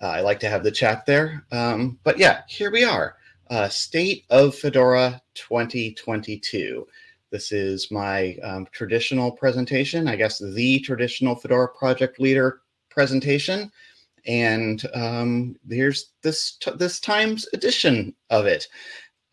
Uh, I like to have the chat there. Um, but yeah, here we are. Uh, State of Fedora 2022. This is my um, traditional presentation, I guess the traditional Fedora project leader presentation. And um, here's this this time's edition of it.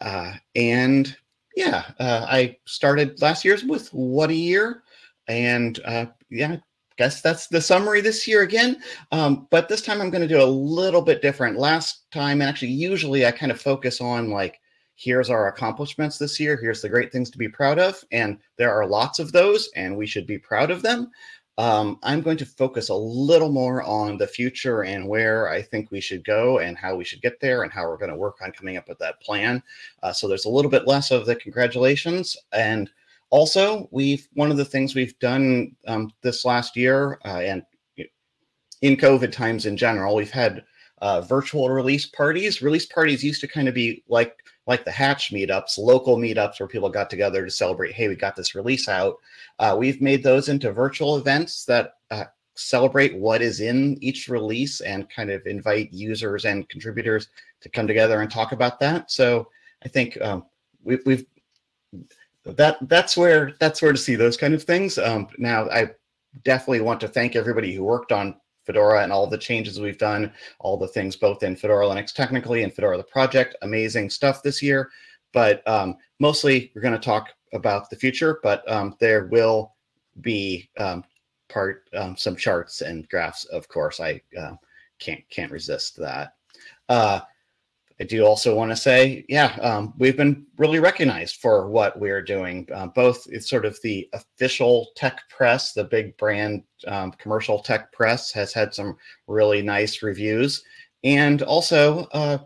Uh, and yeah, uh, I started last year's with what a year, and uh, yeah, guess that's the summary this year again. Um, but this time I'm going to do a little bit different. Last time, and actually, usually I kind of focus on like, here's our accomplishments this year. Here's the great things to be proud of, and there are lots of those, and we should be proud of them. Um, I'm going to focus a little more on the future and where I think we should go and how we should get there and how we're going to work on coming up with that plan. Uh, so there's a little bit less of the congratulations. And also, we've one of the things we've done um, this last year uh, and in COVID times in general, we've had uh, virtual release parties. Release parties used to kind of be like like the Hatch meetups, local meetups where people got together to celebrate. Hey, we got this release out. Uh, we've made those into virtual events that uh, celebrate what is in each release and kind of invite users and contributors to come together and talk about that. So I think um, we, we've that that's where that's where to see those kind of things. Um, now I definitely want to thank everybody who worked on Fedora and all the changes we've done, all the things both in Fedora Linux technically and Fedora the project. Amazing stuff this year. But um, mostly we're going to talk about the future, but um, there will be um, part um, some charts and graphs, of course. I uh, can't can't resist that. Uh, I do also want to say, yeah, um, we've been really recognized for what we're doing. Uh, both it's sort of the official tech press, the big brand um, commercial tech press has had some really nice reviews, and also uh,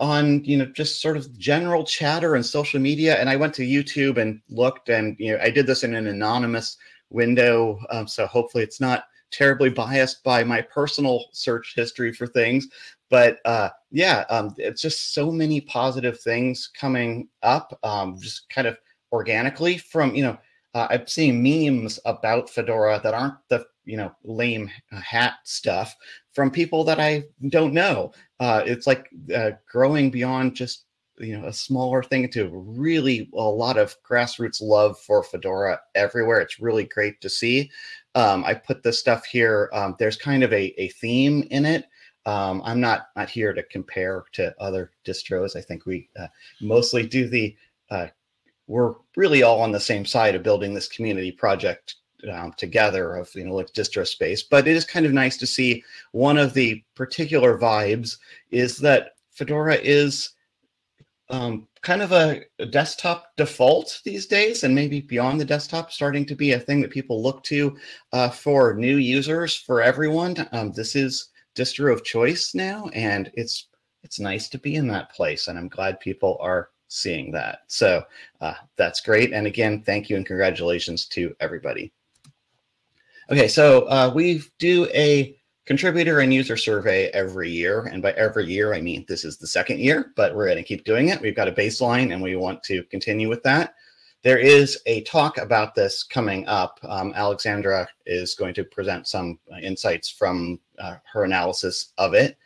on you know just sort of general chatter and social media. And I went to YouTube and looked, and you know I did this in an anonymous window, um, so hopefully it's not terribly biased by my personal search history for things but uh, yeah, um, it's just so many positive things coming up, um, just kind of organically from you know. Uh, I'm seeing memes about Fedora that aren't the you know lame hat stuff from people that I don't know. Uh, it's like uh, growing beyond just you know a smaller thing to really a lot of grassroots love for Fedora everywhere. It's really great to see. Um, I put this stuff here. Um, there's kind of a, a theme in it. Um, I'm not not here to compare to other distros. I think we uh, mostly do the. Uh, we're really all on the same side of building this community project um, together of you know like distro space. But it is kind of nice to see one of the particular vibes is that Fedora is um, kind of a, a, desktop default these days, and maybe beyond the desktop, starting to be a thing that people look to uh, for new users, for everyone. Um, this is distro of choice now, and it's it's nice to be in that place, and I'm glad people are seeing that. So uh, that's great. And again, thank you and congratulations to everybody. Okay, so uh, we do a contributor and user survey every year. And by every year, I mean this is the second year, but we're going to keep doing it. We've got a baseline and we want to continue with that. There is a talk about this coming up. Um, Alexandra is going to present some insights from uh, her analysis of it.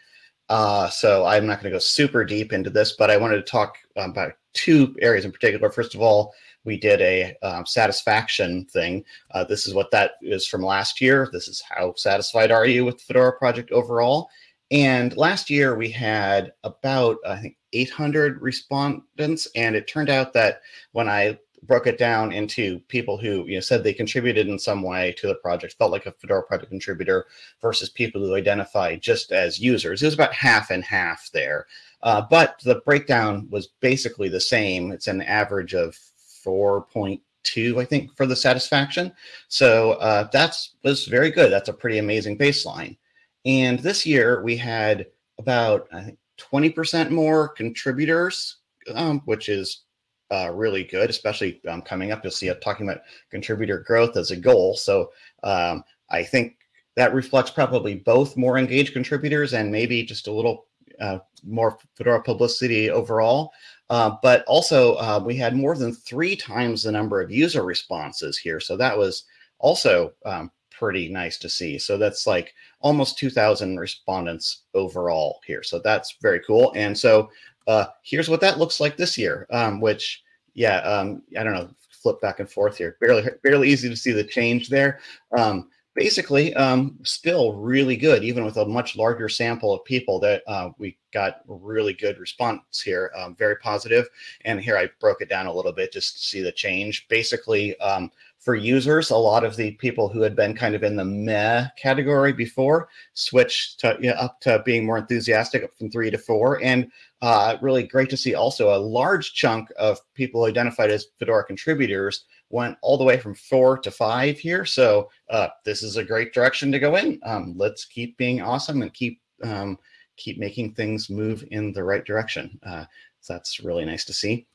Uh, so I'm not going to go super deep into this, but I wanted to talk about two areas in particular. First of all, we did a um, satisfaction thing. Uh, this is what that is from last year. This is how satisfied are you with the Fedora project overall? And last year we had about, I think, 800 respondents. And it turned out that when I broke it down into people who you know said they contributed in some way to the project, felt like a Fedora project contributor, versus people who identify just as users. It was about half and half there, uh, but the breakdown was basically the same. It's an average of 4.2, I think, for the satisfaction. So uh, that's was very good. That's a pretty amazing baseline. And this year we had about I think 20% more contributors, um, which is uh, really good, especially um, coming up. You'll see it talking about contributor growth as a goal. So um, I think that reflects probably both more engaged contributors and maybe just a little uh, more Fedora publicity overall. Uh, but also, uh, we had more than three times the number of user responses here. So that was also um, pretty nice to see. So that's like almost 2,000 respondents overall here. So that's very cool. And so uh, here's what that looks like this year, um, which, yeah, um, I don't know, flip back and forth here. Barely, barely easy to see the change there. Um, basically, um, still really good, even with a much larger sample of people that uh, we got really good response here, um, very positive. And here I broke it down a little bit just to see the change. Basically, um, for users, a lot of the people who had been kind of in the meh category before switched to, you know, up to being more enthusiastic up from three to four. And uh, really great to see also a large chunk of people identified as Fedora contributors went all the way from four to five here. So uh, this is a great direction to go in. Um, let's keep being awesome and keep um, keep making things move in the right direction. Uh, so that's really nice to see.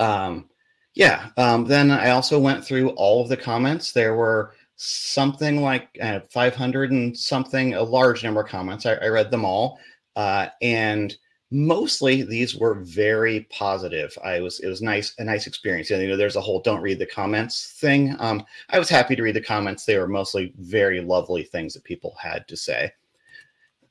Um, yeah, um, then I also went through all of the comments. There were something like uh, 500 and something, a large number of comments. I, I read them all. Uh, and mostly these were very positive. I was it was nice a nice experience. And you know, there's a whole don't read the comments thing. Um, I was happy to read the comments. They were mostly very lovely things that people had to say.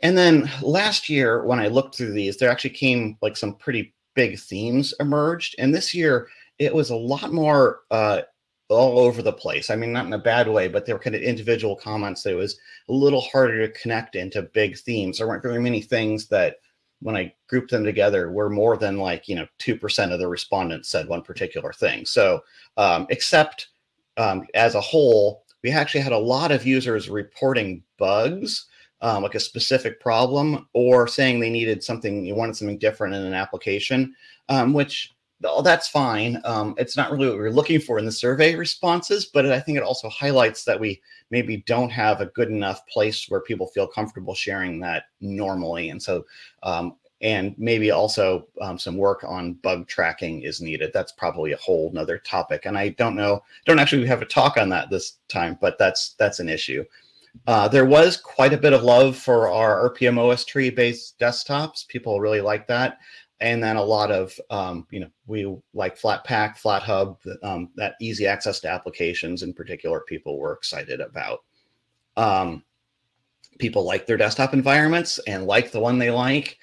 And then last year, when I looked through these, there actually came like some pretty big themes emerged. And this year, it was a lot more uh, all over the place. I mean, not in a bad way, but they were kind of individual comments that it was a little harder to connect into big themes. There weren't very many things that when I grouped them together were more than like, you know, 2% of the respondents said one particular thing. So um, except um, as a whole, we actually had a lot of users reporting bugs, um, like a specific problem or saying they needed something, you wanted something different in an application, um, which oh, that's fine. Um, it's not really what we are looking for in the survey responses, but I think it also highlights that we maybe don't have a good enough place where people feel comfortable sharing that normally. And so, um, and maybe also um, some work on bug tracking is needed. That's probably a whole nother topic. And I don't know, don't actually have a talk on that this time, but that's that's an issue. Uh, there was quite a bit of love for our rpm-ostree based desktops. People really like that and then a lot of um, you know we like Flatpak Flathub um, that easy access to applications in particular people were excited about. Um, people like their desktop environments and like the one they like.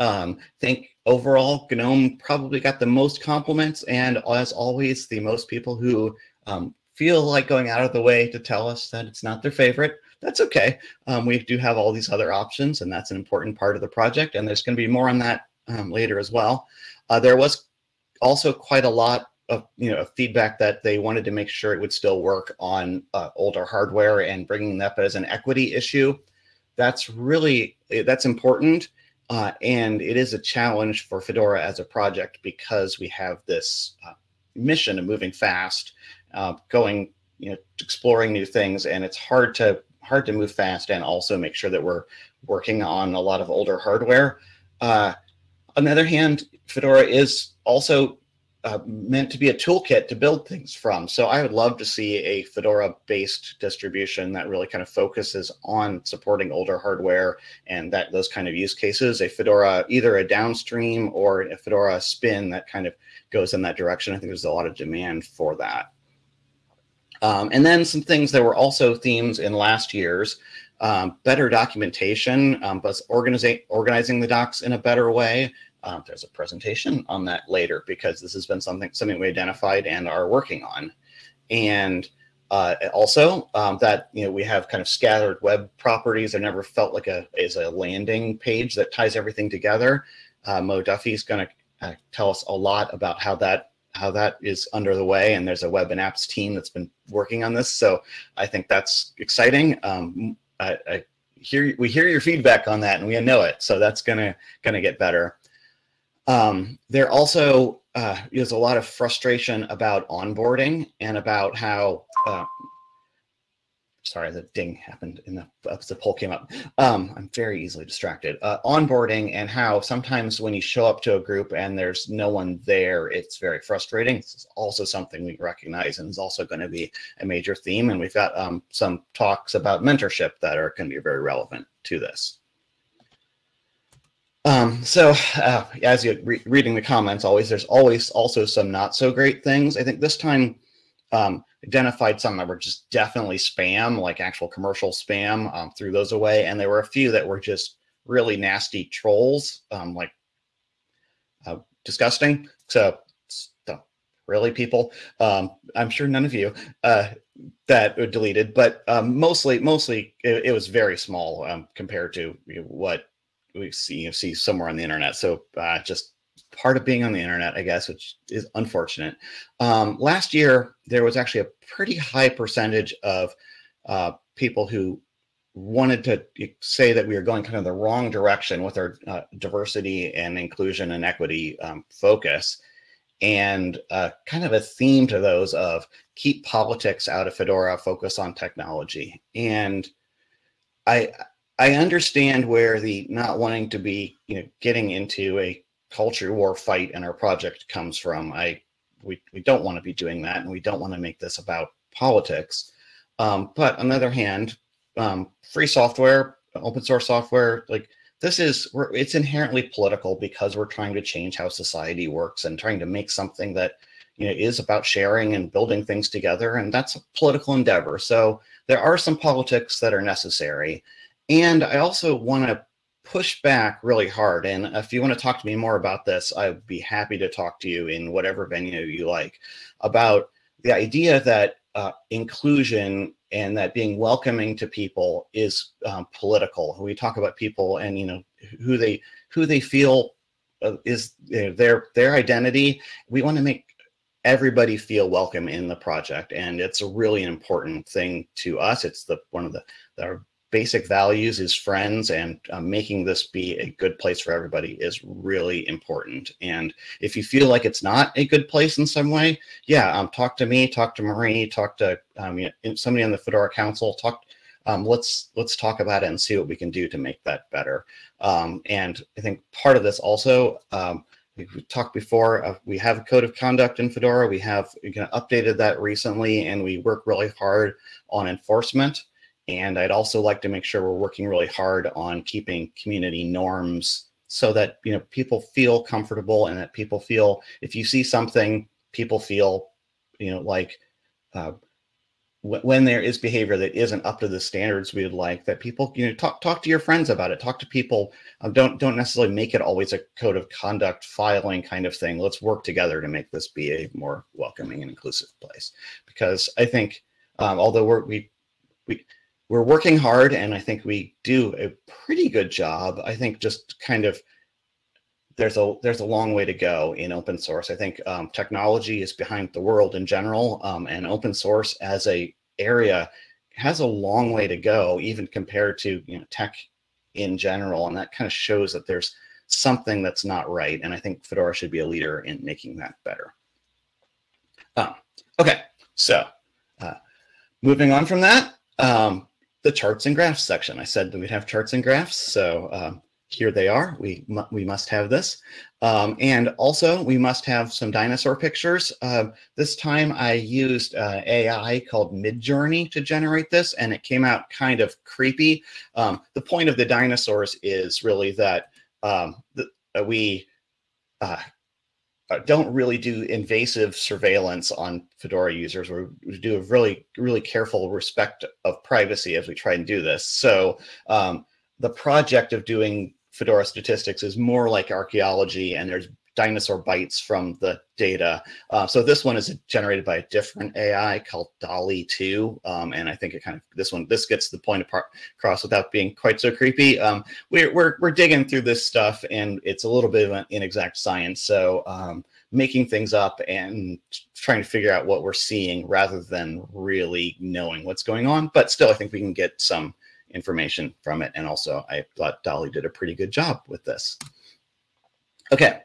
Um, think overall gnome probably got the most compliments and as always the most people who um, feel like going out of the way to tell us that it's not their favorite that's okay. Um, we do have all these other options and that's an important part of the project and there's going to be more on that um, later as well. Uh, there was also quite a lot of you know feedback that they wanted to make sure it would still work on uh, older hardware and bringing that up as an equity issue. That's really that's important, uh, and it is a challenge for Fedora as a project because we have this uh, mission of moving fast, uh, going you know exploring new things, and it's hard to hard to move fast and also make sure that we're working on a lot of older hardware. Uh, on the other hand, Fedora is also uh, meant to be a toolkit to build things from. So I would love to see a Fedora-based distribution that really kind of focuses on supporting older hardware and that those kind of use cases. A Fedora, either a downstream or a Fedora spin that kind of goes in that direction. I think there's a lot of demand for that. Um, and then some things that were also themes in last year's um, better documentation, um, but organizing organizing the docs in a better way, um, there's a presentation on that later because this has been something something we identified and are working on. And uh, also um, that you know we have kind of scattered web properties. I never felt like a is a landing page that ties everything together. Uh, Mo Duffy is going to uh, tell us a lot about how that how that is under the way. And there's a web and apps team that's been working on this. So I think that's exciting. Um, I, I hear we hear your feedback on that, and we know it. So that's gonna gonna get better. Um, there also uh, is a lot of frustration about onboarding and about how, uh, sorry, the ding happened in the, uh, the poll came up. Um, I'm very easily distracted. Uh, onboarding and how sometimes when you show up to a group and there's no one there, it's very frustrating. It's also something we recognize and is also going to be a major theme. And we've got um, some talks about mentorship that are going to be very relevant to this. Um, so uh, as you're re reading the comments, always there's always also some not so great things. I think this time um, identified some that were just definitely spam, like actual commercial spam, um, threw those away. And there were a few that were just really nasty trolls, um, like uh, disgusting. So, really, people, um, I'm sure none of you uh, that were deleted, but um, mostly, mostly it, it, was very small um, compared to what we see you see somewhere on the internet. So uh, just part of being on the internet, I guess, which is unfortunate. Um, last year, there was actually a pretty high percentage of uh, people who wanted to say that we are going kind of the wrong direction with our uh, diversity and inclusion and equity um, focus. And uh, kind of a theme to those of keep politics out of Fedora, focus on technology. And I I understand where the not wanting to be, you know, getting into a culture war fight in our project comes from. I we, we don't want to be doing that and we don't want to make this about politics. Um, but on the other hand, um, free software, open source software, like this is we're, it's inherently political because we're trying to change how society works and trying to make something that you know is about sharing and building things together and that's a political endeavor so there are some politics that are necessary and i also want to push back really hard. And if you want to talk to me more about this, I'd be happy to talk to you in whatever venue you like about the idea that uh, inclusion and that being welcoming to people is um, political. We talk about people and you know who they who they feel uh, is you know, their their identity. We want to make everybody feel welcome in the project, and it's a really important thing to us. It's the one of the, the basic values is friends and uh, making this be a good place for everybody is really important. And if you feel like it's not a good place in some way, yeah, um, talk to me, talk to Marie, talk to um, you know, somebody on the Fedora Council, talk. Um, let's let's talk about it and see what we can do to make that better. Um, and I think part of this also, um, we talked before, uh, we have a code of conduct in Fedora. We have kind of updated that recently, and we work really hard on enforcement. And I'd also like to make sure we're working really hard on keeping community norms so that you know people feel comfortable and that people feel if you see something, people feel you know like uh, when there is behavior that isn't up to the standards we would like, that people you know talk talk to your friends about it, talk to people. Um, don't don't necessarily make it always a code of conduct filing kind of thing. Let's work together to make this be a more welcoming and inclusive place. Because I think um, although we're, we we we're working hard and I think we do a pretty good job. I think just kind of there's a there's a long way to go in open source. I think um, technology is behind the world in general, um, and open source as a area has a long way to go, even compared to you know tech in general. And that kind of shows that there's something that's not right. And I think Fedora should be a leader in making that better. Um, okay, so uh, moving on from that, um, the charts and graphs section. I said that we'd have charts and graphs, so um, here they are. We, we must have this. Um, and also, we must have some dinosaur pictures. Uh, this time I used uh, AI called Midjourney to generate this, and it came out kind of creepy. Um, the point of the dinosaurs is really that um, the, uh, we don't really do invasive surveillance on Fedora users. We're, we do a really, really careful respect of privacy as we try and do this. So um, the project of doing Fedora statistics is more like archaeology and there's dinosaur bites from the data. Uh, so this one is generated by a different AI called DALL-E 2. Um, and I think it kind of, this one, this gets the point across without being quite so creepy. Um, we're, we're, we're digging through this stuff and it's a little bit of an inexact science. So um, making things up and trying to figure out what we're seeing rather than really knowing what's going on. But still, I think we can get some information from it. And also I thought DALL-E did a pretty good job with this. Okay,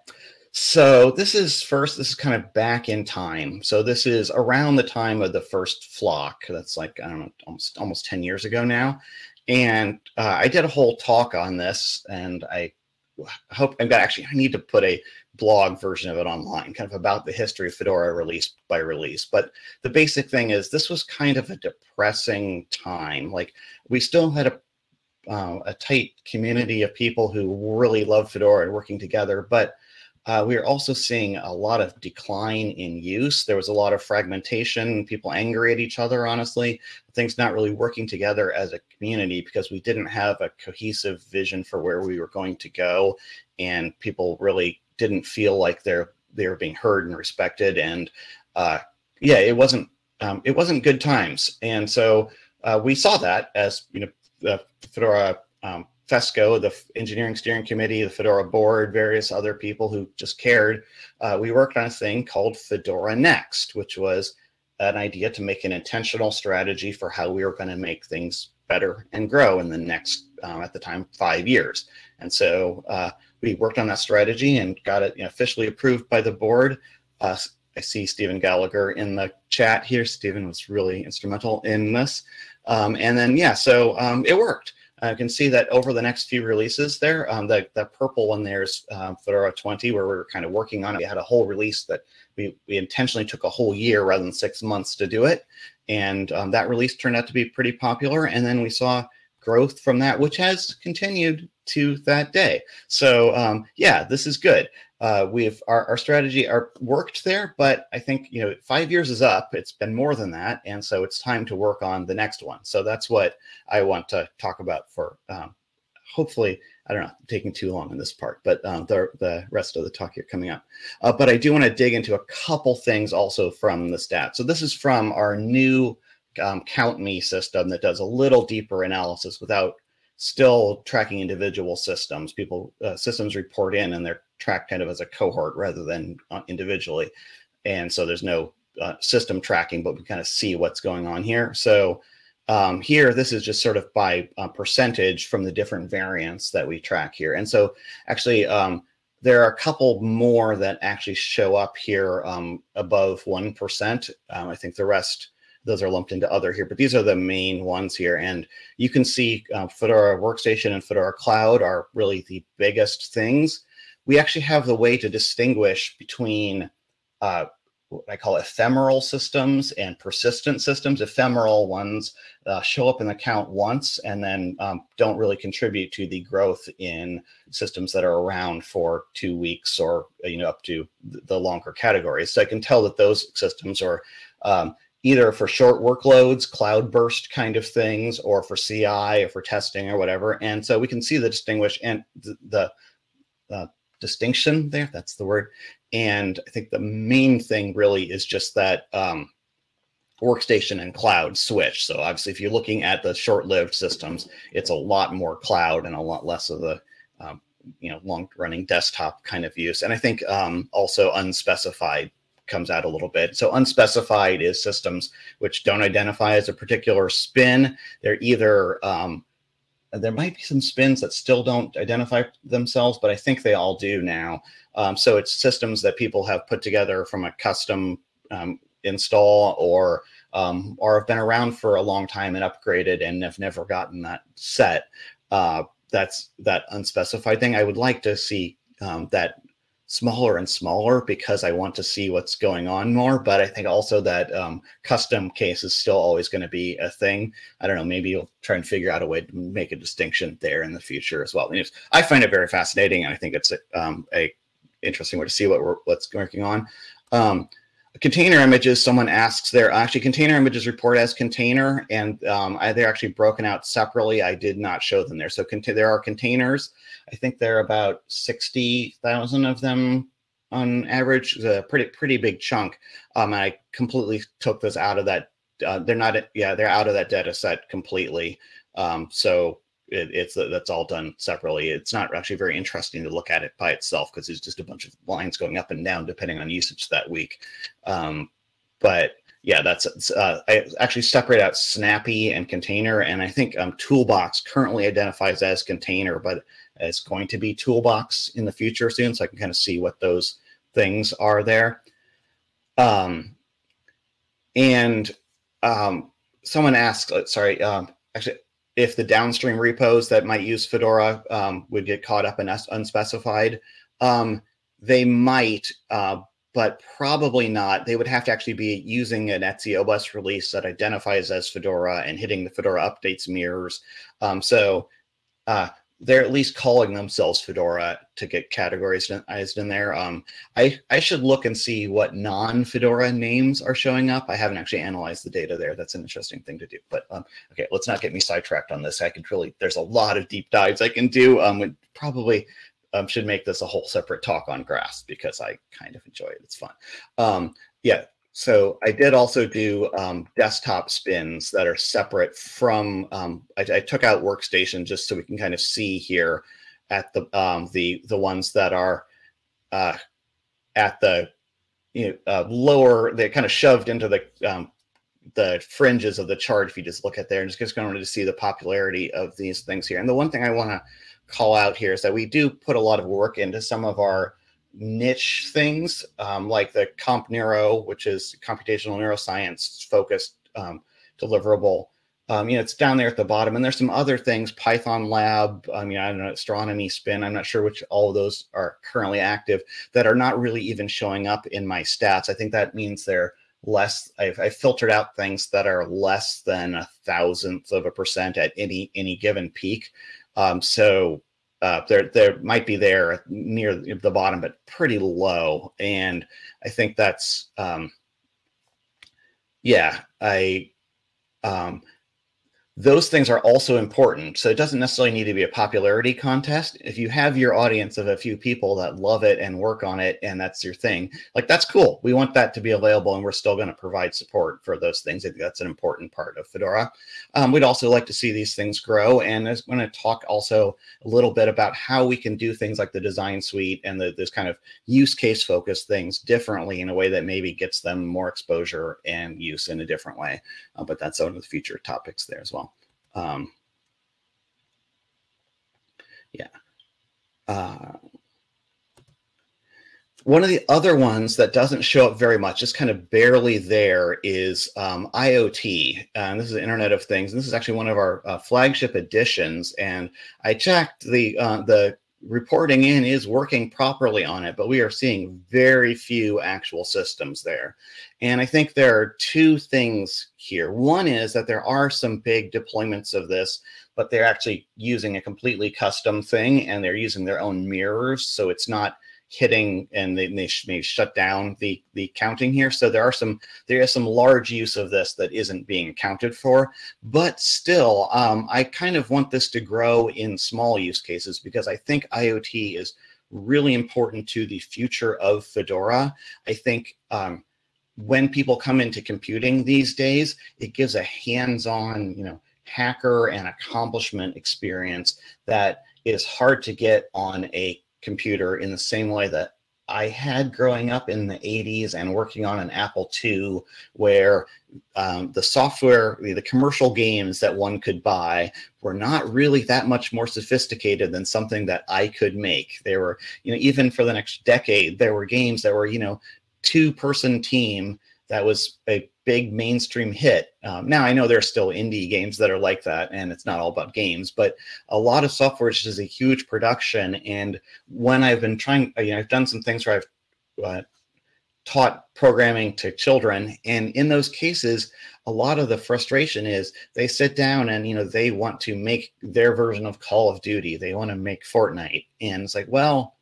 so this is first, this is kind of back in time. So this is around the time of the first flock. That's like, I don't know, almost, almost 10 years ago now. And uh, I did a whole talk on this and I hope I'm gonna actually, I need to put a blog version of it online, kind of about the history of Fedora release by release. But the basic thing is this was kind of a depressing time. Like we still had a uh, a tight community of people who really love Fedora and working together, but uh, we are also seeing a lot of decline in use. There was a lot of fragmentation, people angry at each other, honestly, things not really working together as a community because we didn't have a cohesive vision for where we were going to go. And people really didn't feel like they're they were being heard and respected. And uh, yeah, it wasn't um, it wasn't good times. And so uh, we saw that as you know the Fedora um, FESCO, the engineering steering committee, the Fedora board, various other people who just cared, uh, we worked on a thing called Fedora Next, which was an idea to make an intentional strategy for how we were going to make things better and grow in the next, um, at the time, five years. And so uh, we worked on that strategy and got it you know, officially approved by the board. Uh, I see Stephen Gallagher in the chat here. Stephen was really instrumental in this. Um, and then, yeah, so um, it worked. Uh, you can see that over the next few releases there, um, the, the purple one there's um, Fedora 20, where we are kind of working on it. We had a whole release that we, we intentionally took a whole year rather than six months to do it. And um, that release turned out to be pretty popular. And then we saw growth from that, which has continued to that day. So um, yeah, this is good uh, we've our, our strategy our worked there, but I think you know five years is up. It's been more than that, and so it's time to work on the next one. So that's what I want to talk about for. Um, hopefully, I don't know, taking too long in this part, but um, the the rest of the talk here coming up. Uh, but I do want to dig into a couple things also from the stats. So this is from our new um, Count Me system that does a little deeper analysis without still tracking individual systems. People uh, systems report in and they're tracked kind of as a cohort rather than uh, individually. And so there's no uh, system tracking, but we kind of see what's going on here. So um, here, this is just sort of by uh, percentage from the different variants that we track here. And so actually, um, there are a couple more that actually show up here um, above 1%. Um, I think the rest those are lumped into other here, but these are the main ones here. And you can see uh, Fedora Workstation and Fedora Cloud are really the biggest things. We actually have the way to distinguish between uh, what I call ephemeral systems and persistent systems. Ephemeral ones uh, show up in the count once and then um, don't really contribute to the growth in systems that are around for two weeks or you know up to the longer categories. So I can tell that those systems are um, either for short workloads, cloud burst kind of things, or for CI or for testing or whatever. And so we can see the distinguish and the, the uh, distinction there, that's the word. And I think the main thing really is just that um, workstation and cloud switch. So obviously, if you're looking at the short-lived systems, it's a lot more cloud and a lot less of the um, you know long-running desktop kind of use. And I think um, also unspecified comes out a little bit. So unspecified is systems which don't identify as a particular spin. They're either, um, there might be some spins that still don't identify themselves, but I think they all do now. Um, so it's systems that people have put together from a custom um, install or um, or have been around for a long time and upgraded and have never gotten that set. Uh, that's that unspecified thing. I would like to see um, that smaller and smaller because I want to see what's going on more. But I think also that um, custom case is still always going to be a thing. I don't know, maybe you'll try and figure out a way to make a distinction there in the future as well. I find it very fascinating. And I think it's a, um, a interesting way to see what we're, what's working on. Um, container images, someone asks there, actually container images report as container and um, I, they're actually broken out separately. I did not show them there. So there are containers. I think there are about 60,000 of them on average, it's a pretty, pretty big chunk. Um, I completely took those out of that. Uh, they're not, yeah, they're out of that data set completely. Um, so it, it's that's all done separately. It's not actually very interesting to look at it by itself because there's just a bunch of lines going up and down depending on usage that week. Um, but yeah, that's uh, I actually separate out Snappy and container, and I think um, Toolbox currently identifies as container, but it's going to be Toolbox in the future soon, so I can kind of see what those things are there. Um, and um, someone asked, uh, sorry, um, actually, if the downstream repos that might use Fedora um, would get caught up in unspecified. Um, they might, uh, but probably not. They would have to actually be using an etc release that identifies as Fedora and hitting the Fedora updates mirrors. Um, so uh, they're at least calling themselves Fedora to get categorized in there. Um, I, I should look and see what non-Fedora names are showing up. I haven't actually analyzed the data there. That's an interesting thing to do. But um, okay, let's not get me sidetracked on this. I could really, there's a lot of deep dives I can do. Um, probably um, should make this a whole separate talk on grass because I kind of enjoy it. It's fun. Um, yeah, so I did also do um, desktop spins that are separate from, um, I, I, took out workstation just so we can kind of see here at the um, the the ones that are uh, at the you know, uh, lower, they're kind of shoved into the um, the fringes of the chart if you just look at there and just going to see the popularity of these things here. And the one thing I want to call out here is that we do put a lot of work into some of our niche things um, like the Comp Neuro, which is computational neuroscience focused um, deliverable. Um, you know, it's down there at the bottom, and there's some other things, Python Lab. I mean, I don't know, Astronomy Spin. I'm not sure which all of those are currently active that are not really even showing up in my stats. I think that means they're less. I've, I've filtered out things that are less than a thousandth of a percent at any any given peak. Um, so uh, there there might be there near the bottom, but pretty low. And I think that's um, yeah, I um, those things are also important. So it doesn't necessarily need to be a popularity contest. If you have your audience of a few people that love it and work on it, and that's your thing, like that's cool. We want that to be available, and we're still going to provide support for those things. I think that's an important part of Fedora. Um, we'd also like to see these things grow, and I'm going to talk also a little bit about how we can do things like the design suite and the, this kind of use case focused things differently in a way that maybe gets them more exposure and use in a different way. Uh, but that's one of the future topics there as well. Um, yeah. Uh, one of the other ones that doesn't show up very much, just kind of barely there, is um, IoT. And this is the Internet of Things. And this is actually one of our uh, flagship editions. And I checked the uh, the reporting in is working properly on it, but we are seeing very few actual systems there. And I think there are two things here. One is that there are some big deployments of this, but they're actually using a completely custom thing and they're using their own mirrors. So it's not hitting and they, may shut down the the counting here. So there are some there is some large use of this that isn't being accounted for but still um, i kind of want this to grow in small use cases because i think iot is really important to the future of fedora. I think um, when people come into computing these days it gives a hands-on you know hacker and accomplishment experience that is hard to get on a computer in the same way that I had growing up in the 80s and working on an Apple II, where um, the software, the, commercial games that one could buy were not really that much more sophisticated than something that I could make. They were, you know, even for the next decade, there were games that were, you know, two person team that was a big mainstream hit. Um, now I know there's still indie games that are like that, and it's not all about games, but a lot of software is just a huge production. And when I've been trying, you know, I've done some things where I've uh, taught programming to children, and in those cases, a lot of the frustration is they sit down and you know they want to make their version of Call of Duty, they want to make Fortnite, and it's like, well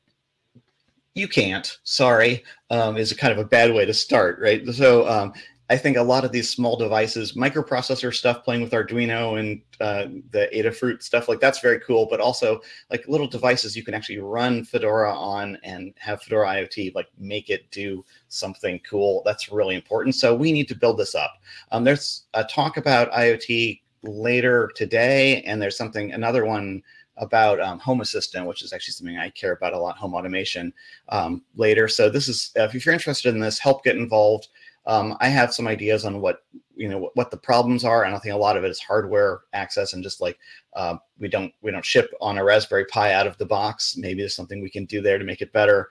you can't. Sorry. Um, is a kind of a bad way to start right? So um, I think a lot of these small devices, microprocessor stuff, playing with Arduino and uh, the Adafruit stuff, like that's very cool. But also like little devices you can actually run Fedora on and have Fedora IoT, like make it do something cool. That's really important. So we need to build this up. Um, there's a talk about IoT later today, and there's something another one about um, Home Assistant, which is actually something I care about a lot, home automation um, later. So this is, if you're interested in this, help get involved. Um, I have some ideas on what you know what, what, the problems are, and I think a lot of it is hardware access and just like uh, we don't we don't ship on a Raspberry Pi out of the box. Maybe there's something we can do there to make it better.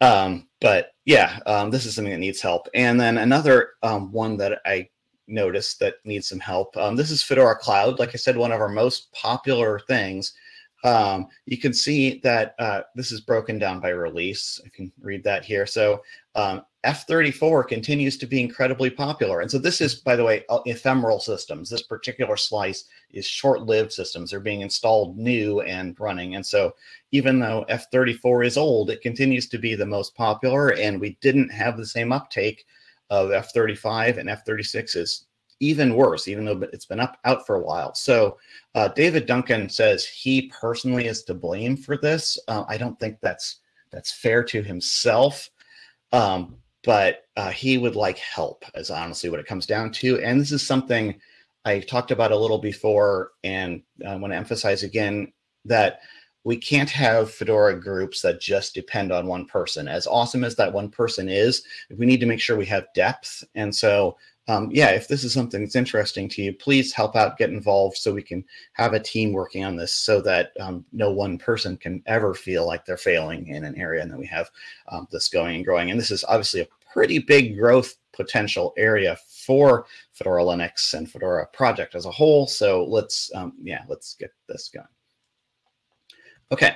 Um, but yeah, um, this is something that needs help. And then another um, one that I noticed that needs some help. Um, this is Fedora Cloud. Like I said, one of our most popular things. Um, you can see that uh, this is broken down by release. I can read that here. So um, F34 continues to be incredibly popular. And so this is, by the way, uh, ephemeral systems. This particular slice is short-lived systems. They're being installed new and running. And so even though F34 is old, it continues to be the most popular. And we didn't have the same uptake of F35 and F36 is even worse, even though it's been up out for a while. So uh, David Duncan says he personally is to blame for this. Uh, I don't think that's that's fair to himself. Um, but uh, he would like help, is honestly what it comes down to. And this is something I talked about a little before, and I want to emphasize again that we can't have Fedora groups that just depend on one person. As awesome as that one person is, we need to make sure we have depth. And so um, yeah, if this is something that's interesting to you, please help out, get involved so we can have a team working on this so that um, no one person can ever feel like they're failing in an area and that we have um, this going and growing. And this is obviously a pretty big growth potential area for Fedora Linux and Fedora project as a whole. So let's, um, yeah, let's get this going. Okay,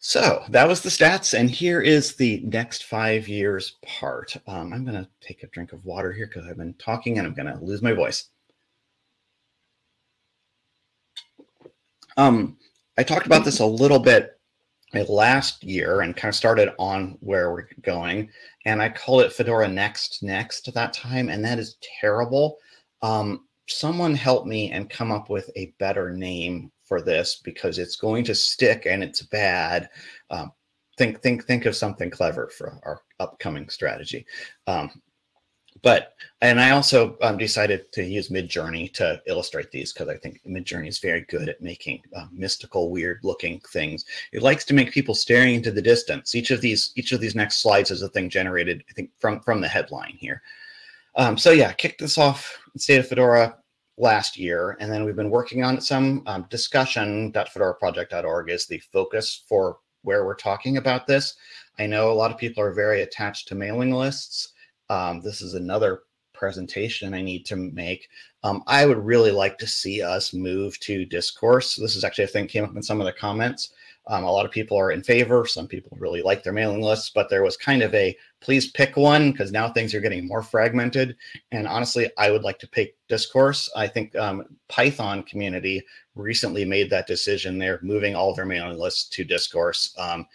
so that was the stats, and here is the next five years part. Um, I'm going to take a drink of water here because I've been talking and I'm going to lose my voice. Um, I talked about this a little bit last year and kind of started on where we're going, and I called it Fedora Next Next that time, and that is terrible. Um, someone help me and come up with a better name for this because it's going to stick and it's bad. Um, think think think of something clever for our upcoming strategy. Um, but and I also um, decided to use Midjourney to illustrate these because I think Midjourney is very good at making uh, mystical, weird-looking things. It likes to make people staring into the distance. Each of these each of these next slides is a thing generated, I think, from from the headline here. Um, so yeah, kick this off. in State of Fedora last year, and then we've been working on some um, discussion.fedoraproject.org is the focus for where we're talking about this. I know a lot of people are very attached to mailing lists. Um, this is another presentation I need to make. Um, I would really like to see us move to discourse. This is actually a thing came up in some of the comments. Um, a lot of people are in favor. Some people really like their mailing lists, but there was kind of a please pick one because now things are getting more fragmented. And honestly, I would like to pick discourse. I think um, Python community recently made that decision. They're moving all their mailing lists to discourse. Um,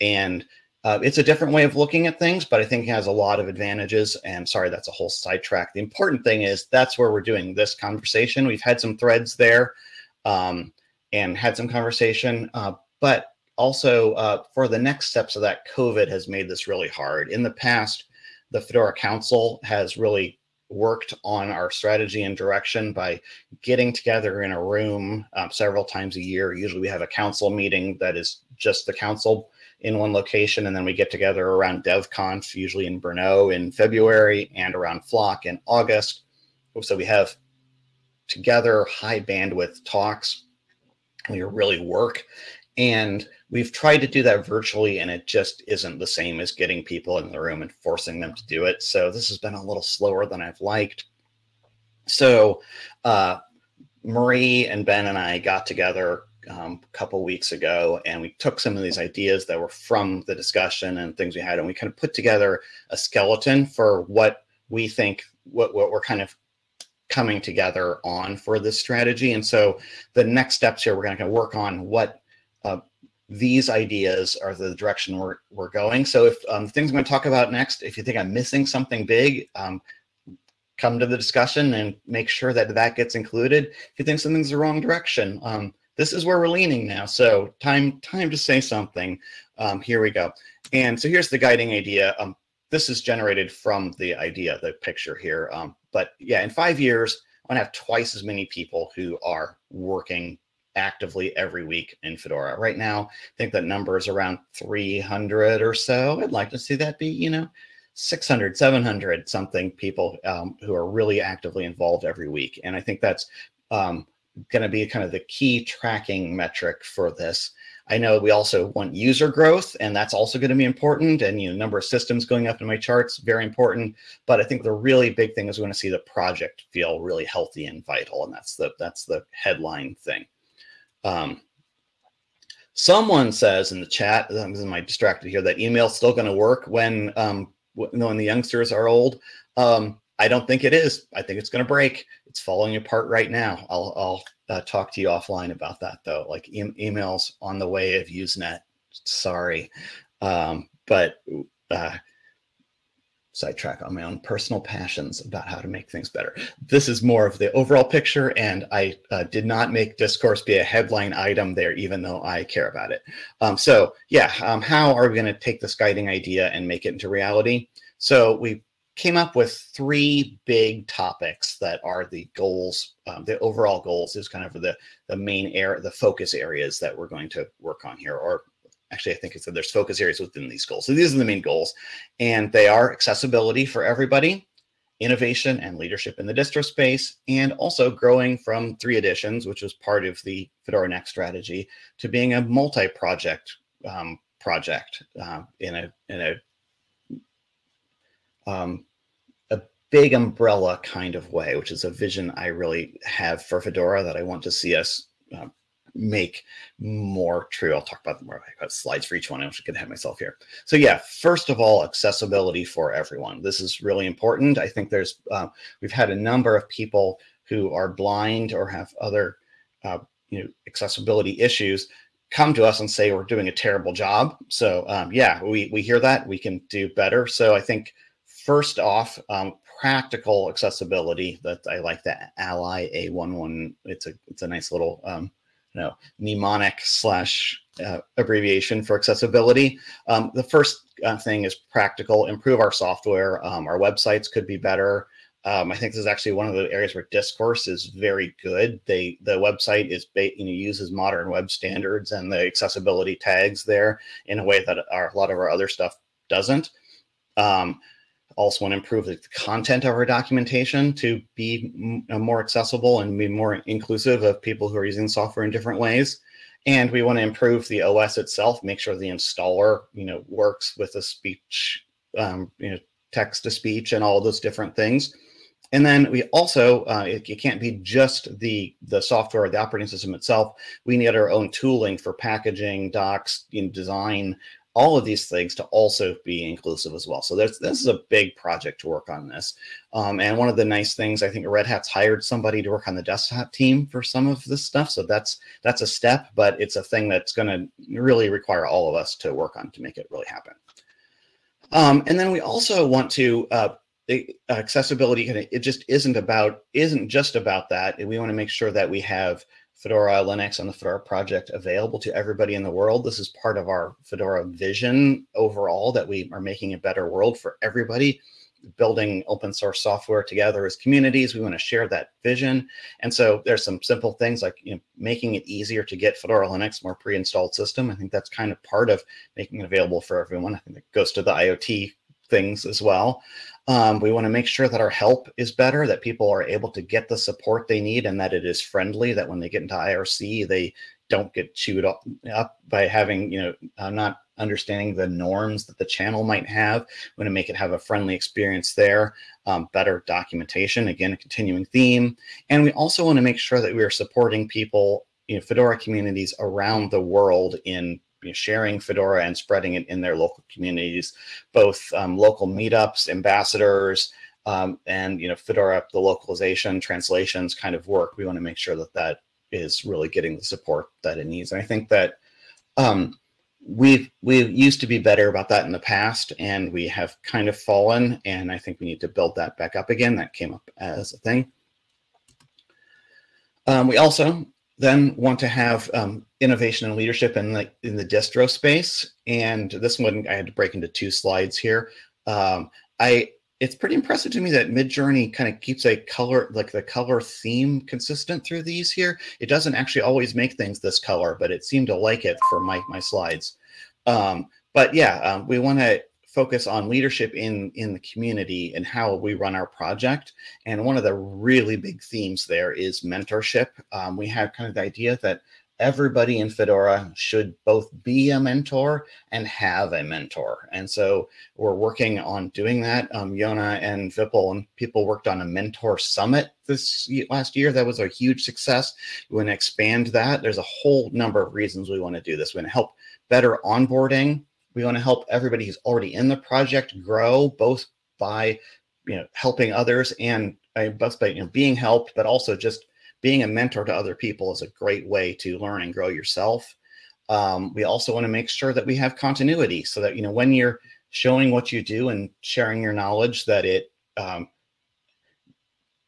and uh, it's a different way of looking at things, but I think it has a lot of advantages. And sorry, that's a whole sidetrack. The important thing is that's where we're doing this conversation. We've had some threads there um, and had some conversation, uh, but also uh, for the next steps of that, COVID has made this really hard. In the past, the Fedora Council has really worked on our strategy and direction by getting together in a room um, several times a year. Usually we have a council meeting that is just the council in one location, and then we get together around DevConf, usually in Brno in February, and around Flock in August. So we have together high bandwidth talks. We really work and we've tried to do that virtually, and it just isn't the same as getting people in the room and forcing them to do it. So this has been a little slower than I've liked. So uh, Marie and Ben and I got together um, a couple weeks ago, and we took some of these ideas that were from the discussion and things we had, and we kind of put together a skeleton for what we think what, what we're kind of coming together on for this strategy. And so the next steps here, we're going to work on what uh, these ideas are the direction we're, we're going. So if um, things I'm going to talk about next, if you think I'm missing something big, um, come to the discussion and make sure that that gets included. If you think something's the wrong direction, um, this is where we're leaning now. So time time to say something. Um, here we go. And so here's the guiding idea. Um, this is generated from the idea, the picture here. Um, but yeah, in five years, I'm gonna have twice as many people who are working actively every week in Fedora. Right now, I think that number is around 300 or so. I'd like to see that be, you know, 600, 700 something people um, who are really actively involved every week. And I think that's um, going to be kind of the key tracking metric for this. I know we also want user growth, and that's also going to be important. And you know, number of systems going up in my charts, very important. But I think the really big thing is we want to see the project feel really healthy and vital, and that's the that's the headline thing. Um, someone says in the chat, this is my distracted here, that email's still going to work when um, when the youngsters are old. Um, I don't think it is. I think it's going to break. It's falling apart right now. I'll, I'll uh, talk to you offline about that though. Like e emails on the way of Usenet. Sorry, um, but uh, sidetrack on my own personal passions about how to make things better. This is more of the overall picture, and I uh, did not make discourse be a headline item there, even though I care about it. Um, so yeah, um, how are we going to take this guiding idea and make it into reality? So we came up with three big topics that are the goals, um, the overall goals is kind of the, the main area, the focus areas that we're going to work on here, or actually, I think it's that there's focus areas within these goals. So these are the main goals, and they are accessibility for everybody, innovation and leadership in the distro space, and also growing from three editions, which was part of the Fedora Next strategy, to being a multi-project um, project uh, in a in a um, a big umbrella kind of way, which is a vision I really have for Fedora that I want to see us uh, make more true. I'll talk about them more. I've got slides for each one. I'm just gonna have myself here. So yeah, first of all, accessibility for everyone. This is really important. I think there's uh, we've had a number of people who are blind or have other uh, you know accessibility issues come to us and say we're doing a terrible job. So um, yeah, we we hear that we can do better. So I think first off, um, practical accessibility that I like the Ally A11. It's a it's a nice little um, you know, mnemonic slash uh, abbreviation for accessibility. Um, the first uh, thing is practical, improve our software. Um, our websites could be better. Um, I think this is actually one of the areas where discourse is very good. They the website is you know uses modern web standards and the accessibility tags there in a way that our, a lot of our other stuff doesn't. Um, also want to improve the content of our documentation to be uh, more accessible and be more inclusive of people who are using software in different ways. And we want to improve the OS itself, make sure the installer, you know, works with the speech, um, you know, text to speech and all those different things. And then we also, uh, it, it, can't be just the the software or the operating system itself. We need our own tooling for packaging, docs, you know, design, all of these things to also be inclusive as well. So this is a big project to work on this. Um, and one of the nice things, I think Red Hat's hired somebody to work on the desktop team for some of this stuff. So that's that's a step, but it's a thing that's going to really require all of us to work on to make it really happen. Um, and then we also want to uh, accessibility it just isn't about isn't just about that we want to make sure that we have Fedora Linux and the Fedora project available to everybody in the world. This is part of our Fedora vision overall that we are making a better world for everybody, building open source software together as communities. We want to share that vision. And so there's some simple things like you know, making it easier to get Fedora Linux more pre-installed system. I think that's kind of part of making it available for everyone. I think it goes to the IoT things as well. Um, we want to make sure that our help is better, that people are able to get the support they need and that it is friendly, that when they get into IRC, they don't get chewed up, by having, you know, uh, not understanding the norms that the channel might have. We want to make it have a friendly experience there, um, better documentation, again, a continuing theme. And we also want to make sure that we are supporting people, you know, Fedora communities around the world in you know, sharing Fedora and spreading it in their local communities, both um, local meetups, ambassadors, um, and you know Fedora, the localization, translations kind of work. We want to make sure that that is really getting the support that it needs. And I think that um, we've we've used to be better about that in the past, and we have kind of fallen. And I think we need to build that back up again. That came up as a thing. Um, we also then want to have um, innovation and leadership in the in the distro space. And this one I had to break into two slides here. Um, I it's pretty impressive to me that Midjourney kind of keeps a color like the color theme consistent through these here. It doesn't actually always make things this color, but it seemed to like it for my my slides. Um, but yeah, um, we want to focus on leadership in in the community and how we run our project. And one of the really big themes there is mentorship. Um, we have kind of the idea that everybody in Fedora should both be a mentor and have a mentor. And so we're working on doing that. Um, Jona and Vipul and people worked on a mentor summit this last year. That was a huge success. We want to expand that. There's a whole number of reasons we want to do this. We want to help better onboarding We want to help everybody who's already in the project grow, both by you know helping others and both by you know being helped, but also just being a mentor to other people is a great way to learn and grow yourself. Um, we also want to make sure that we have continuity so that you know when you're showing what you do and sharing your knowledge that it um,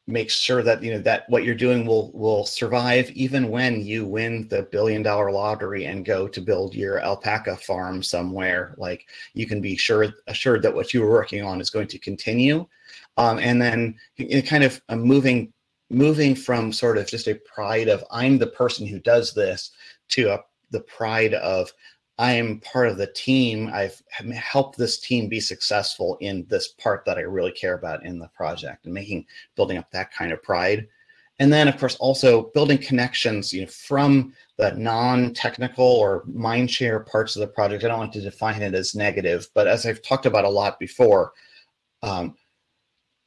makes sure that you know that what you're doing will will survive even when you win the billion dollar lottery and go to build your alpaca farm somewhere. Like you can be sure assured that what you were working on is going to continue. Um, and then kind of uh, moving moving from sort of just a pride of i'm the person who does this to a, the pride of I am part of the team. I've helped this team be successful in this part that I really care about in the project and making building up that kind of pride. And then, of course, also building connections you know, from the non-technical or mindshare parts of the project. I don't want to define it as negative, but as I've talked about a lot before, um,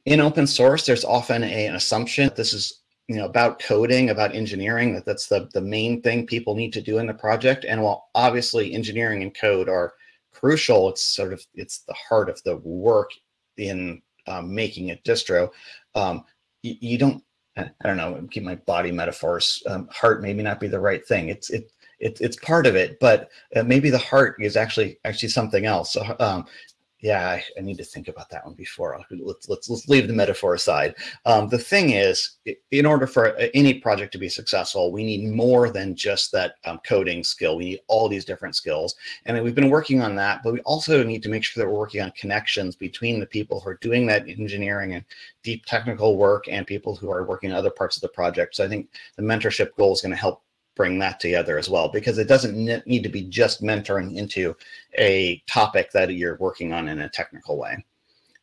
in open source, there's often a, an assumption this is you know about coding about engineering that that's the the main thing people need to do in the project. And while obviously engineering and code are crucial it's sort of it's the heart of the work in um, making a distro. Um, you, you, don't i don't know keep my body metaphors um, heart maybe not be the right thing. It's it, it it's part of it but uh, maybe the heart is actually actually something else. So um, yeah, I, I, need to think about that one before. Let's let's let's leave the metaphor aside. Um, the thing is, in order for any project to be successful, we need more than just that um, coding skill. We need all these different skills, and we've been working on that. But we also need to make sure that we're working on connections between the people who are doing that engineering and deep technical work and people who are working on other parts of the project. So I think the mentorship goal is going to help bring that together as well because it doesn't need to be just mentoring into a topic that you're working on in a technical way.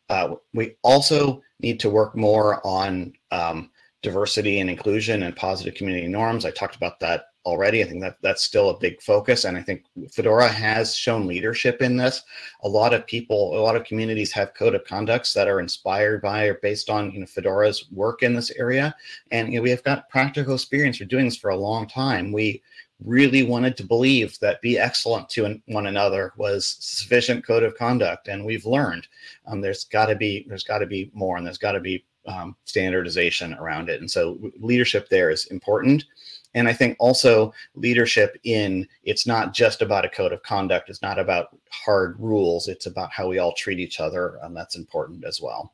Uh, we also need to work more on um, diversity and inclusion and positive community norms. I talked about that already. I think that that's still a big focus. And I think Fedora has shown leadership in this. A lot of people, a lot of communities have code of conducts that are inspired by or based on you know, Fedora's work in this area. And you know, we have got practical experience for doing this for a long time. We really wanted to believe that be excellent to one another was sufficient code of conduct. And we've learned um, there's got to be, there's got to be more and there's got to be um, standardization around it. And so leadership there is important. And I think also leadership in it's not just about a code of conduct. It's not about hard rules. It's about how we all treat each other. And that's important as well.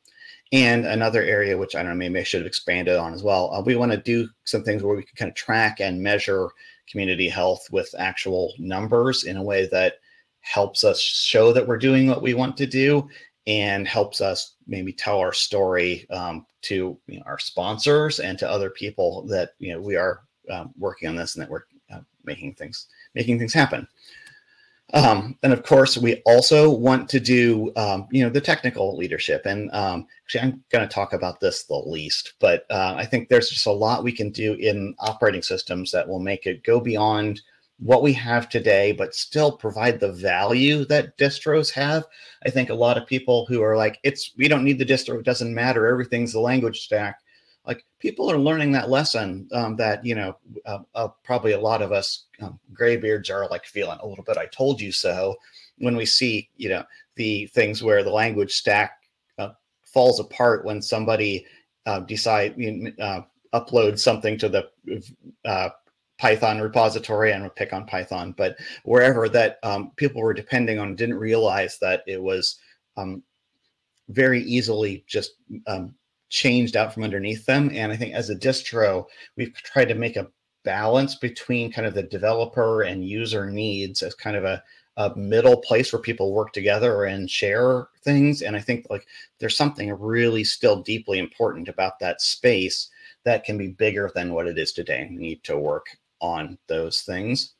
And another area, which I don't know, maybe I should have expanded on as well. Uh, we want to do some things where we can kind of track and measure community health with actual numbers in a way that helps us show that we're doing what we want to do and helps us maybe tell our story um, to you know, our sponsors and to other people that you know we are um, working on this and that we're uh, making things making things happen. Um, and of course, we also want to do, um, you know, the technical leadership. And um, actually, I'm going to talk about this the least, but uh, I think there's just a lot we can do in operating systems that will make it go beyond what we have today, but still provide the value that distros have. I think a lot of people who are like, it's, we don't need the distro, it doesn't matter, everything's the language stack like people are learning that lesson um, that you know uh, uh, probably a lot of us um, graybeards are like feeling a little bit i told you so when we see you know the things where the language stack uh, falls apart when somebody uh, decide uh, upload something to the uh, Python repository and pick on Python, but wherever that um, people were depending on didn't realize that it was um, very easily just um, changed out from underneath them. And I think as a distro, we've tried to make a balance between kind of the developer and user needs as kind of a, a middle place where people work together and share things. And I think like there's something really still deeply important about that space that can be bigger than what it is today. We need to work on those things.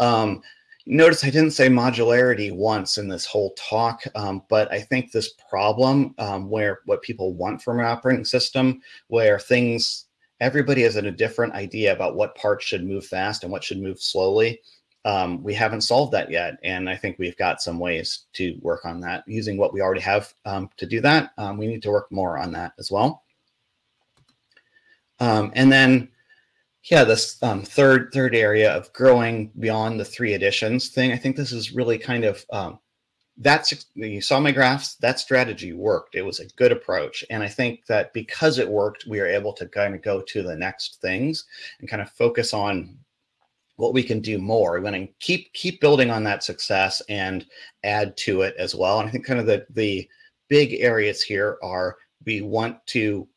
Um, Notice I didn't say modularity once in this whole talk, um, but I think this problem um, where what people want from an operating system, where things, everybody has a different idea about what parts should move fast and what should move slowly. Um, we haven't solved that yet. And I think we've got some ways to work on that using what we already have um, to do that. Um, we need to work more on that as well. Um, and then yeah, this um, third third area of growing beyond the three editions thing. I think this is really kind of um, that's you saw my graphs that strategy worked. It was a good approach. And i think that because it worked we are able to kind of go to the next things and kind of focus on what we can do more. We're going to keep keep building on that success and add to it as well. And i think kind of the the big areas here are we want to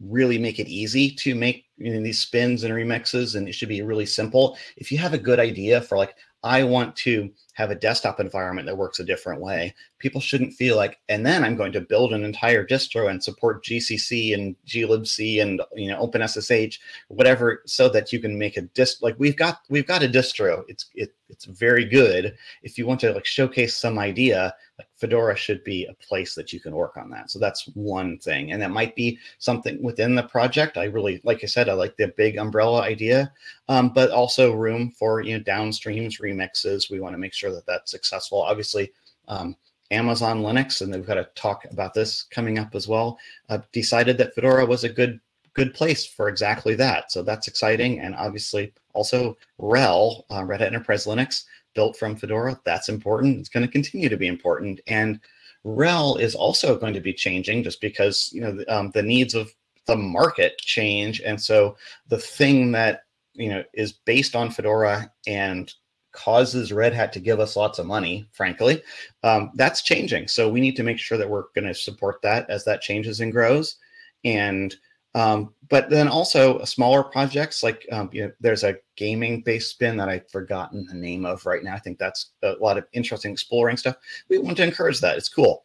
really make it easy to make you know, these spins and remixes and it should be really simple. If you have a good idea for like I want to have a desktop environment that works a different way. People shouldn't feel like, and then I'm going to build an entire distro and support GCC and glibc and you know OpenSSH, whatever, so that you can make a dist. Like we've got we've got a distro. It's it it's very good. If you want to like showcase some idea, like Fedora should be a place that you can work on that. So that's one thing, and that might be something within the project. I really, like I said, I like the big umbrella idea, um, but also room for you know downstreams remixes. We want to make sure that that's successful. Obviously. Um, Amazon Linux, and we've got to talk about this coming up as well, uh, decided that Fedora was a good good place for exactly that. So that's exciting. And obviously also RHEL, uh, Red Hat Enterprise Linux, built from Fedora. That's important. It's going to continue to be important. And RHEL is also going to be changing just because you know the, um, the needs of the market change. And so the thing that you know is based on Fedora and causes Red Hat to give us lots of money, frankly, um, that's changing. So we need to make sure that we're going to support that as that changes and grows. And um, but then also smaller projects like um, you know, there's a gaming based spin that I've forgotten the name of right now. I think that's a lot of interesting exploring stuff. We want to encourage that. It's cool.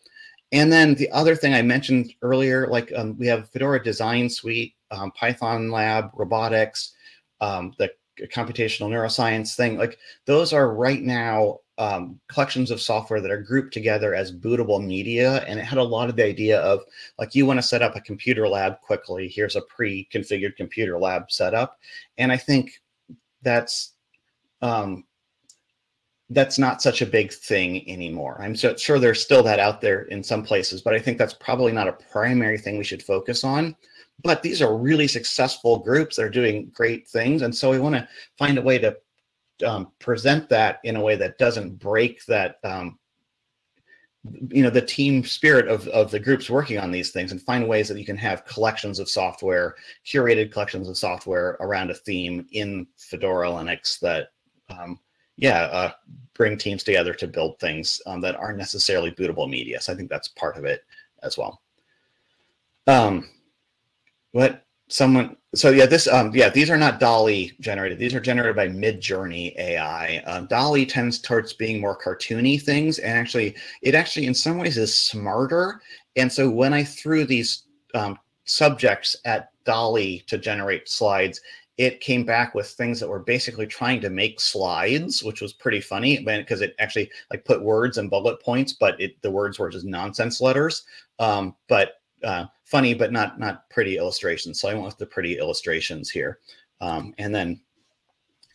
And then the other thing I mentioned earlier, like um, we have Fedora Design Suite, um, Python Lab, robotics, um, the computational neuroscience thing. Like those are right now um, collections of software that are grouped together as bootable media. And it had a lot of the idea of like, you want to set up a computer lab quickly. Here's a pre-configured computer lab setup. And I think that's, um, that's not such a big thing anymore. I'm so, sure there's still that out there in some places, but I think that's probably not a primary thing we should focus on. But these are really successful groups that are doing great things. And so we want to find a way to um, present that in a way that doesn't break that um, you know the team spirit of, of the groups working on these things and find ways that you can have collections of software curated collections of software around a theme in fedora linux that um, yeah uh, bring teams together to build things um, that aren't necessarily bootable media so i think that's part of it as well um, what? Someone so yeah this um yeah these are not DALL-E generated. These are generated by midjourney ai um, DALL-E tends towards being more cartoony things and actually it actually in some ways is smarter. And so when i threw these um, subjects at DALL-E to generate slides it came back with things that were basically trying to make slides which was pretty funny because it actually like put words and bullet points but it the words were just nonsense letters. Um, but uh, funny but not not pretty illustrations. So I went with the pretty illustrations here. Um, and then,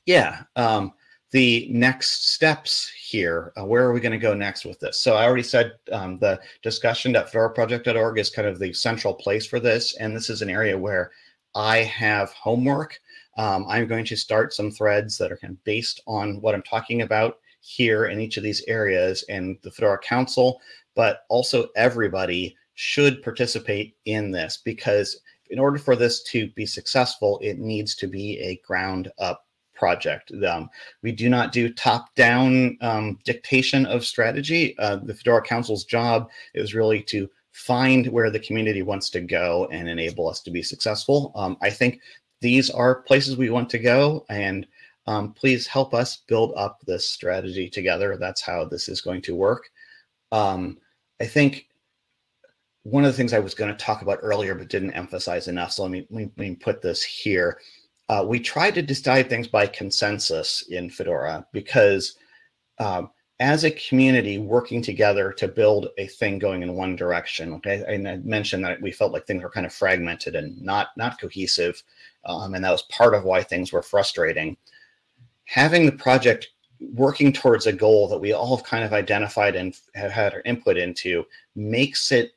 yeah, um, the next steps here. Uh, where are we going to go next with this? So I already said um, the discussion.fedoraproject.org is kind of the central place for this. And this is an area where I have homework. Um, I'm going to start some threads that are kind of based on what I'm talking about here in each of these areas and the Fedora Council, but also everybody should participate in this because in order for this to be successful, it needs to be a ground up project. Um, we do not do top down um, dictation of strategy. Uh, the Fedora Council's job is really to find where the community wants to go and enable us to be successful. Um, I think these are places we want to go and um, please help us build up this strategy together. That's how this is going to work. Um, I think one of the things I was going to talk about earlier, but didn't emphasize enough. So let me, let me put this here. Uh, we try to decide things by consensus in Fedora because um, as a community working together to build a thing going in one direction, okay, and I mentioned that we felt like things were kind of fragmented and not, not cohesive. Um, and that was part of why things were frustrating. Having the project working towards a goal that we all have kind of identified and have had our input into makes it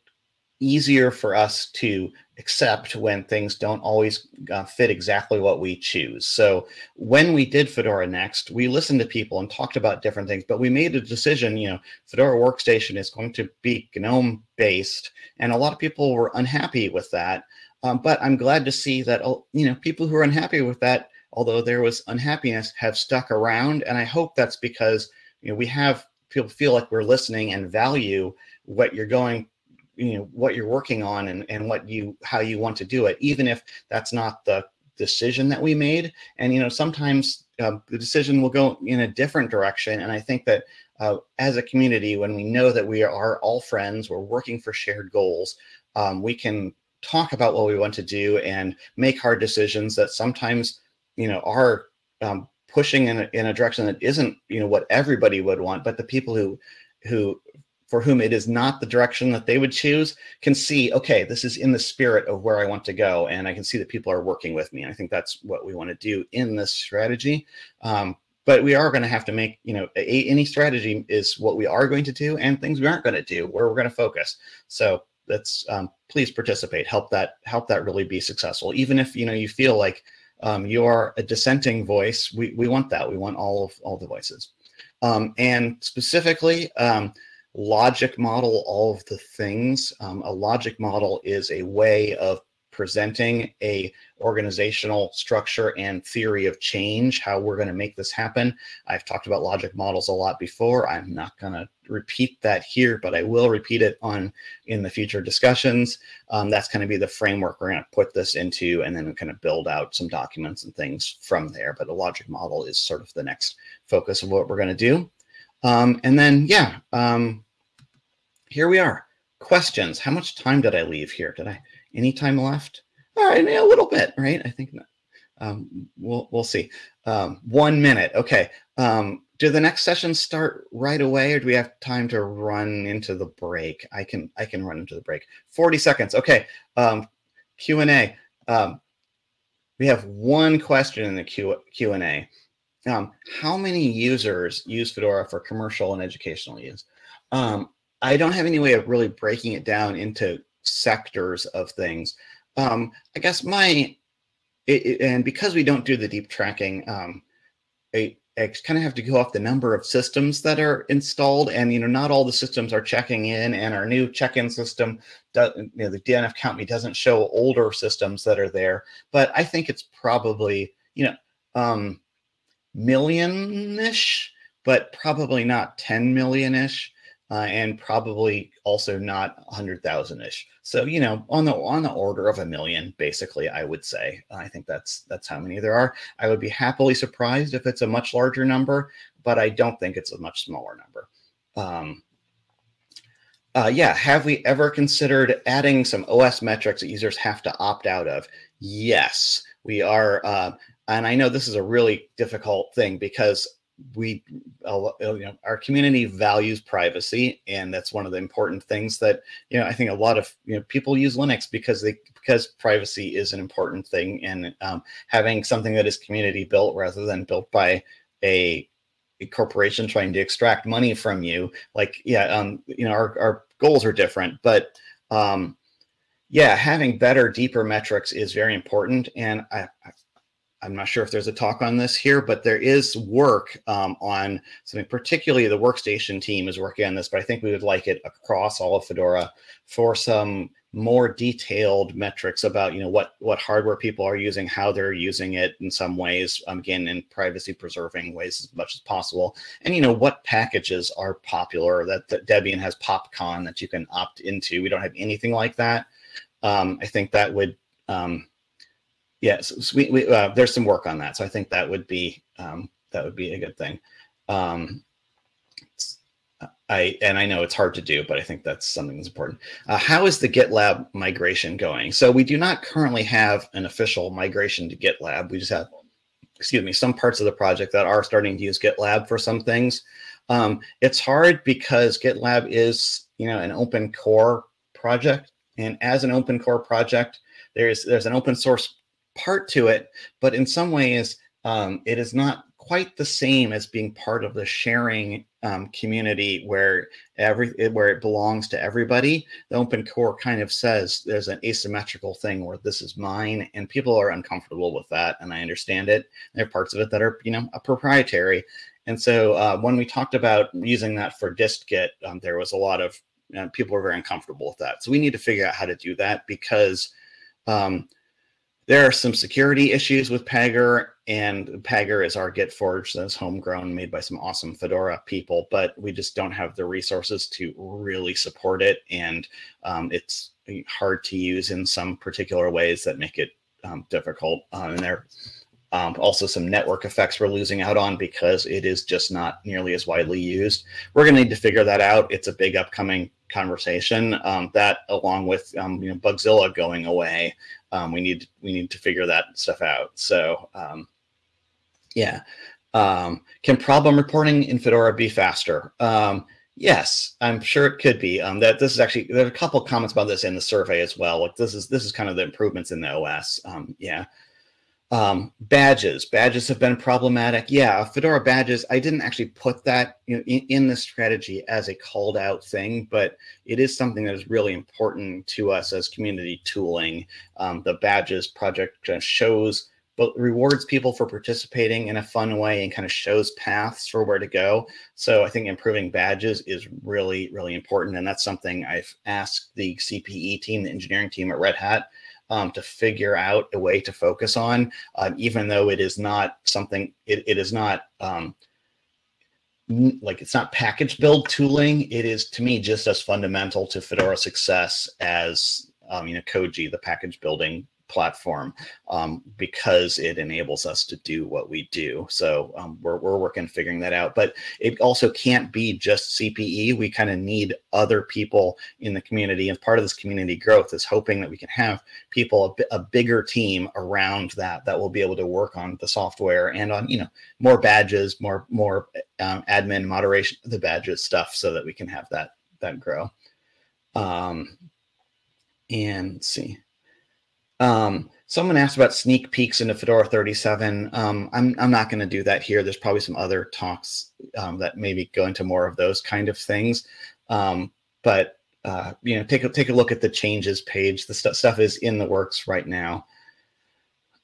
easier for us to accept when things don't always uh, fit exactly what we choose. So when we did Fedora Next, we listened to people and talked about different things, but we made a decision, you know, Fedora Workstation is going to be GNOME based, and a lot of people were unhappy with that. Um, but I'm glad to see that, oh, you know, people who are unhappy with that, although there was unhappiness, have stuck around. And I hope that's because, you know, we have people feel like we're listening and value what you're going you know what you're working on and, and what you how you want to do it even if that's not the decision that we made. And you know sometimes uh, the decision will go in a different direction. And i think that uh, as a community when we know that we are all friends we're working for shared goals um, we can talk about what we want to do and make hard decisions that sometimes you know are um, pushing in a, in a direction that isn't you know what everybody would want but the people who who for whom it is not the direction that they would choose can see, okay, this is in the spirit of where I want to go. And I can see that people are working with me. And I think that's what we want to do in this strategy. Um, but we are going to have to make, you know, a, any strategy is what we are going to do and things we aren't going to do, where we're going to focus. So that's, um, please participate, help that, help that really be successful. Even if, you know, you feel like um, you are a dissenting voice, we, we want that. We want all of all the voices. Um, and specifically, um, logic model all of the things. Um, a logic model is a way of presenting a organizational structure and theory of change, how we're going to make this happen. I've talked about logic models a lot before. I'm not going to repeat that here, but I will repeat it on in the future discussions. Um, that's going to be the framework we're going to put this into, and then kind of build out some documents and things from there. But a logic model is sort of the next focus of what we're going to do. Um, and then, yeah, um, here we are. Questions. How much time did I leave here? Did I any time left? All right, a little bit, right? I think um, we'll we'll see. Um, one minute. Okay. Um, do the next sessions start right away, or do we have time to run into the break? I can I can run into the break. Forty seconds. Okay. Um, Q and A. Um, we have one question in the Q Q and A. Um, how many users use Fedora for commercial and educational use? Um, I don't have any way of really breaking it down into sectors of things. Um, I guess my, it, it, and because we don't do the deep tracking, um, I, I kind of have to go off the number of systems that are installed and, you know, not all the systems are checking in and our new check-in system, does, you know, the DNF count me doesn't show older systems that are there, but I think it's probably, you know, um, million-ish, but probably not 10 million-ish. Uh, and probably also not 100,000ish. So, you know, on the on the order of a million, basically, I would say. I think that's that's how many there are. I would be happily surprised if it's a much larger number, but I don't think it's a much smaller number. Um, uh, yeah, have we ever considered adding some OS metrics that users have to opt out of? Yes, we are. Uh, and I know this is a really difficult thing because we you know our community values privacy and that's one of the important things that you know i think a lot of you know people use linux because they because privacy is an important thing and um, having something that is community built rather than built by a, a, corporation trying to extract money from you. Like yeah um you know our, our goals are different but um yeah having better deeper metrics is very important. And i, I I'm not sure if there's a talk on this here, but there is work um, on something, particularly the workstation team is working on this, but I think we would like it across all of Fedora for some more detailed metrics about, you know, what, what hardware people are using, how they're using it in some ways, um, again, in privacy preserving ways as much as possible. And, you know, what packages are popular that, that Debian has PopCon that you can opt into. We don't have anything like that. Um, I think that would, um, yes, so we, we, uh, there's some work on that. So I think that would be um, that would be a good thing. Um, I and I know it's hard to do, but I think that's something that's important. Uh, how is the GitLab migration going? So we do not currently have an official migration to GitLab. We just have, excuse me, some parts of the project that are starting to use GitLab for some things. Um, it's hard because GitLab is, you know, an open core project, and as an open core project, there's there's an open source part to it, but in some ways, um, it is not quite the same as being part of the sharing um, community where every where it belongs to everybody. The open core kind of says there's an asymmetrical thing where this is mine, and people are uncomfortable with that, and I understand it. There are parts of it that are you know proprietary, and so uh, when we talked about using that for dist-git, um, there was a lot of you know, people were very uncomfortable with that. So we need to figure out how to do that because um, there are some security issues with Pagure, and Pagure is our Git forge that's homegrown, made by some awesome Fedora people, but we just don't have the resources to really support it, and um, it's hard to use in some particular ways that make it um, difficult. And there um, also some network effects we're losing out on because it is just not nearly as widely used. We're going to need to figure that out. It's a big upcoming conversation. Um, that, along with um, you know Bugzilla going away, um, we need we need to figure that stuff out. So um, yeah, um, can problem reporting in Fedora be faster? Um, yes, I'm sure it could be. that this is actually there are a couple comments about this in the survey as well. Like this is this is kind of the improvements in the OS. yeah. Um, badges, badges have been problematic. Yeah, Fedora badges. I didn't actually put that in, in the strategy as a called out thing, but it is something that is really important to us as community tooling. Um, the badges project kind of shows, but rewards people for participating in a fun way and kind of shows paths for where to go. So I think improving badges is really, really important. And that's something I've asked the CPE team, the engineering team at Red Hat, um, to figure out a way to focus on, uh, even though it is not something, it, it is not um, like it's not package build tooling. It is to me just as fundamental to Fedora success as um, you know Koji, the package building platform um, because it enables us to do what we do. So um, we're, we're working figuring that out. But it also can't be just CPE. We kind of need other people in the community. And part of this community growth is hoping that we can have people, a, a bigger team around that, that will be able to work on the software and on, you know, more badges, more, more um, admin moderation, the badges stuff so that we can have that, that grow. Um, and see. Um, someone asked about sneak peeks into Fedora 37. Um, I'm, I'm not going to do that here. There's probably some other talks um, that maybe go into more of those kind of things. Um, but uh, you know, take a take a look at the changes page. The st stuff is in the works right now.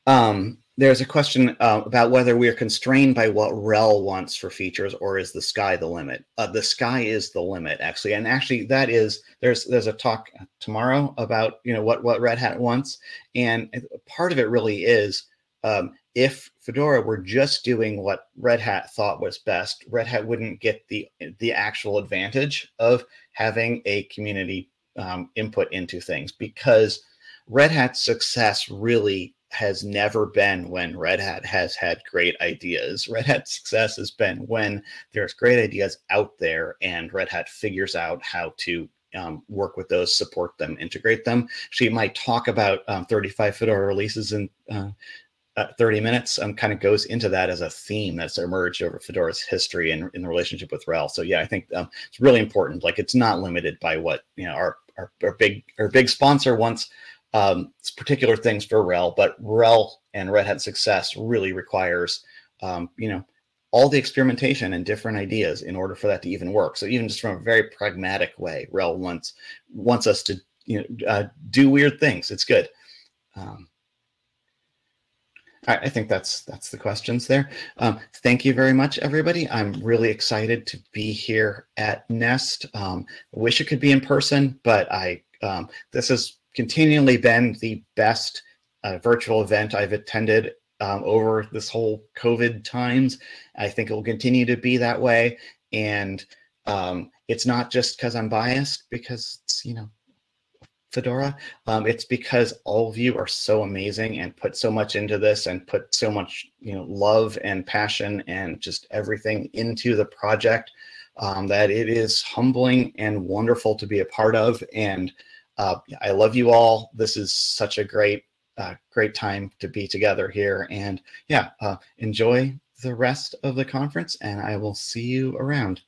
Um, there's a question uh, about whether we are constrained by what RHEL wants for features, or is the sky the limit? Uh, the sky is the limit, actually, and actually that is there's there's a talk tomorrow about you know what what Red Hat wants, and part of it really is um, if Fedora were just doing what Red Hat thought was best, Red Hat wouldn't get the the actual advantage of having a community um, input into things because Red Hat's success really has never been when Red Hat has had great ideas. Red Hat's success has been when there's great ideas out there and Red Hat figures out how to um, work with those, support them, integrate them. She might talk about um, 35 Fedora releases in uh, uh, 30 minutes um, kind of goes into that as a theme that's emerged over Fedora's history and in the relationship with RHEL. So yeah, I think um, it's really important. Like it's not limited by what you know our our, our big our big sponsor wants um, it's particular things for RHEL, but RHEL and Red Hat success really requires, um, you know, all the experimentation and different ideas in order for that to even work. So even just from a very pragmatic way, RHEL wants wants us to you know uh, do weird things. It's good. Um, I, I, think that's that's the questions there. Um, thank you very much, everybody. I'm really excited to be here at Nest. Um, wish it could be in person, but I um, this is continually been the best uh, virtual event I've attended um, over this whole COVID times. I think it will continue to be that way. And um, it's not just because I'm biased, because it's, you know, Fedora. Um, it's because all of you are so amazing and put so much into this and put so much, you know, love and passion and just everything into the project um, that it is humbling and wonderful to be a part of. And uh, I love you all. This is such a great, uh, great time to be together here. And yeah, uh, enjoy the rest of the conference and I will see you around.